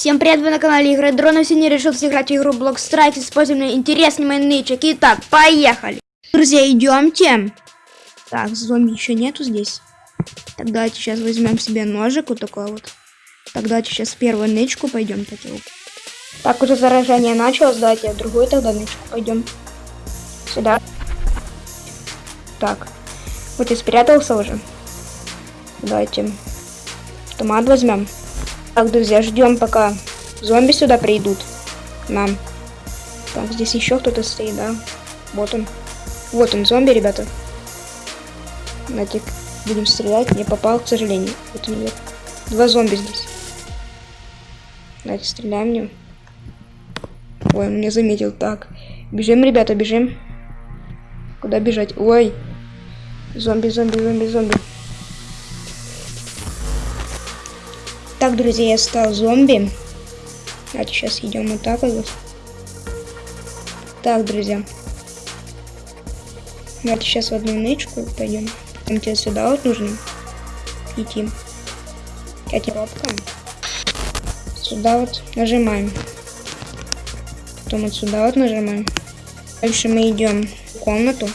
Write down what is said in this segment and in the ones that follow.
Всем привет, вы на канале Игры Дрона. Сегодня решил сыграть в игру Block Strike, используя интересный нычек. Итак, поехали. Друзья, идемте. Так, зомби еще нету здесь. Так, давайте сейчас возьмем себе ножик вот такой вот. Так, давайте сейчас первую нычку пойдем. Так, вот. так уже заражение началось. Давайте другую тогда нычку пойдем. Сюда. Так, вот и спрятался уже. Давайте автомат возьмем. Так, друзья, ждем, пока зомби сюда придут. Нам. Так, здесь еще кто-то стоит, да? Вот он. Вот он, зомби, ребята. Давайте будем стрелять. Не попал, к сожалению. Вот он идет. Два зомби здесь. Давайте стреляем в него. Ой, он меня заметил. Так, бежим, ребята, бежим. Куда бежать? Ой. Зомби, зомби, зомби, зомби. Так, друзья, я стал зомби. Давайте сейчас идем вот так вот. Так, друзья. Давайте сейчас в одну нычку пойдем. Там тебе сюда вот нужно идти. Эти робка. Сюда вот нажимаем. Потом вот сюда вот нажимаем. Дальше мы идем в комнату.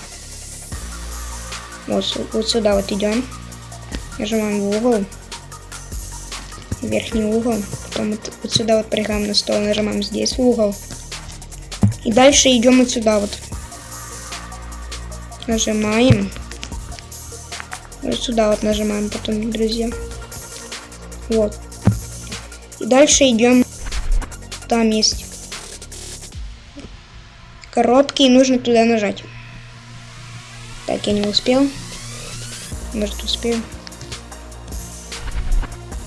Вот, вот сюда вот идем. Нажимаем в угол верхний угол. Потом вот, вот сюда вот прыгаем на стол, нажимаем здесь в угол. И дальше идем вот сюда вот. Нажимаем. Вот сюда вот нажимаем потом, друзья. Вот. И дальше идем. Там есть коробки, и нужно туда нажать. Так, я не успел. Может, успею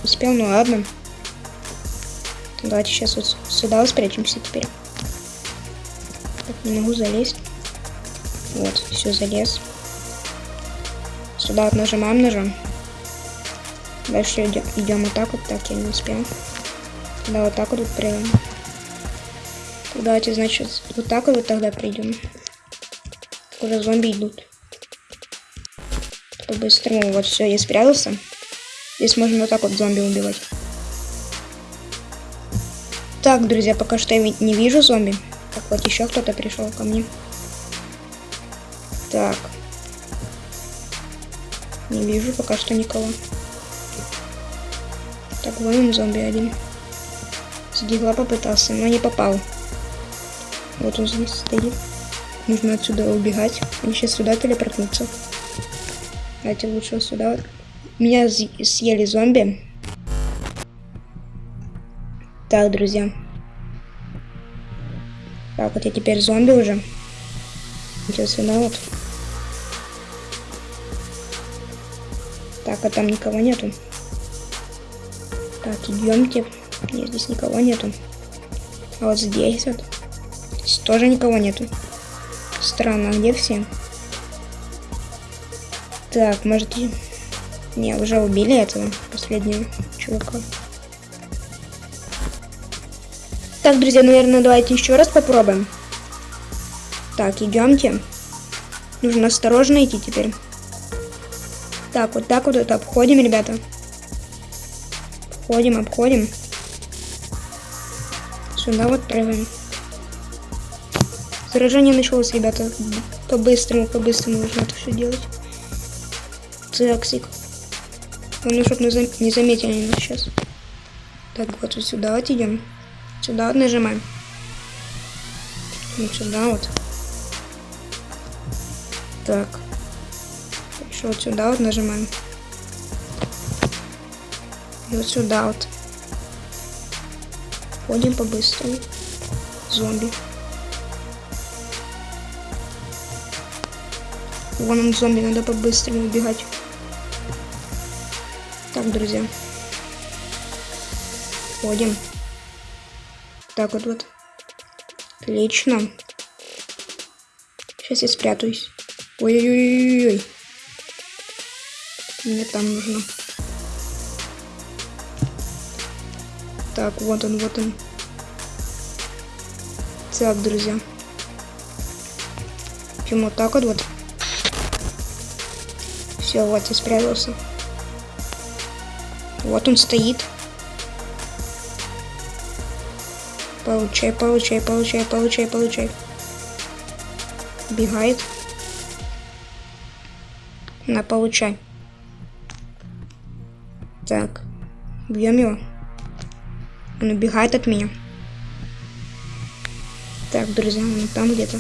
успел, ну ладно. Давайте сейчас вот сюда спрячемся теперь. Так, не могу залезть. Вот, все, залез. Сюда вот нажимаем ножом. Дальше идем, идем вот так вот. Так, я не успел. Да, вот так вот прыгаем. Давайте, значит, вот так вот тогда придем. Уже зомби идут. По-быстрому. Вот все, я спрятался. Здесь можно вот так вот зомби убивать. Так, друзья, пока что я не вижу зомби. Так, вот еще кто-то пришел ко мне. Так. Не вижу пока что никого. Так, вон он зомби один. С попытался, но не попал. Вот он здесь стоит. Нужно отсюда убегать. Они сейчас сюда телепортнутся. Давайте лучше сюда меня съели зомби. Так, друзья. Так, вот я теперь зомби уже. Сейчас сюда вот. Так, а там никого нету. Так, идемте. Нет, здесь никого нету. А вот здесь вот. Здесь тоже никого нету. Странно, а где все? Так, может... Не, уже убили этого последнего чувака. Так, друзья, наверное, давайте еще раз попробуем. Так, идемте. Нужно осторожно идти теперь. Так, вот так вот это обходим, ребята. Обходим, обходим. Сюда вот прыгаем. Заражение началось, ребята. По-быстрому, по-быстрому нужно это все делать. Цексик. Главное, чтобы не заметили нас сейчас. Так, вот, вот сюда вот идем. Сюда вот нажимаем. Вот сюда вот. Так. Еще вот сюда вот нажимаем. И вот сюда вот. Ходим по-быстрому. Зомби. Вон он зомби, надо по-быстрому убегать. Так, друзья. Ходим. Так вот вот. Отлично. Сейчас я спрятаюсь. Ой-ой-ой-ой. Мне там нужно. Так, вот он, вот он. Так, друзья. Почему вот так вот вот? Все, вот я спрятался. Вот он стоит. Получай, получай, получай, получай, получай. Бегает. На, получай. Так. Бьем его. Он убегает от меня. Так, друзья, он там где-то.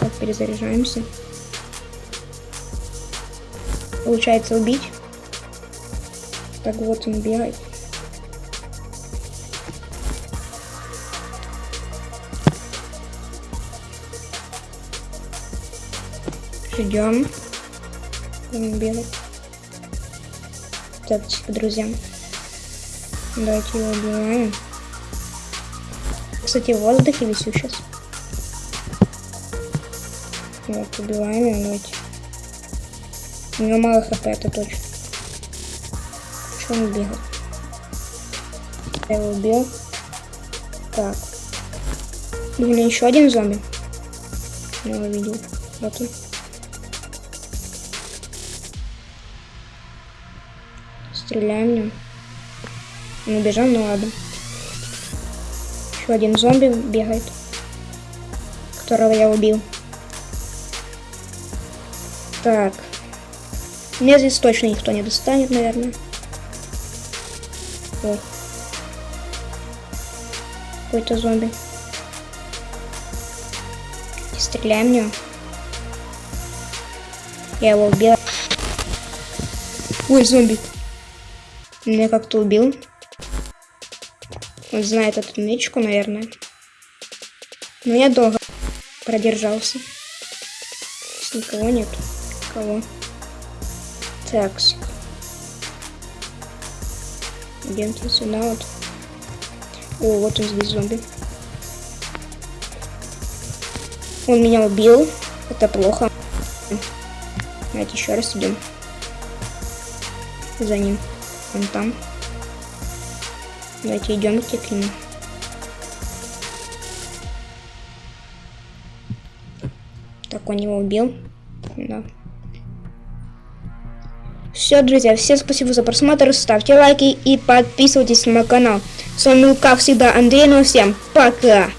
Так, перезаряжаемся. Получается убить. Так вот он бегает. Ждем. Он бегает. Так, тихо, друзья. Давайте его убиваем. Кстати, в воздухе висю сейчас. Вот, убиваем его, давайте. У него мало хп, это точно. Что он бегал? Я его убил. Так. Блин, еще один зомби. Я его видел. Вот он. Стреляем в нем. Он убежал, ну ладно. Еще один зомби бегает. Которого я убил. Так. Меня здесь точно никто не достанет, наверное. О. Какой-то зомби. Стреляем в него. Я его убил. Ой, зомби. Меня как-то убил. Он знает эту нычку, наверное. Но я долго продержался. Здесь никого нет. Кого? Такс. Идемте сюда вот. О, вот он здесь зомби. Он меня убил. Это плохо. Давайте еще раз идем. За ним. Он там. Давайте идемте к нему. Так, он его убил. Да. Все, друзья, всем спасибо за просмотр, ставьте лайки и подписывайтесь на мой канал. С вами, как всегда, Андрей, ну всем пока!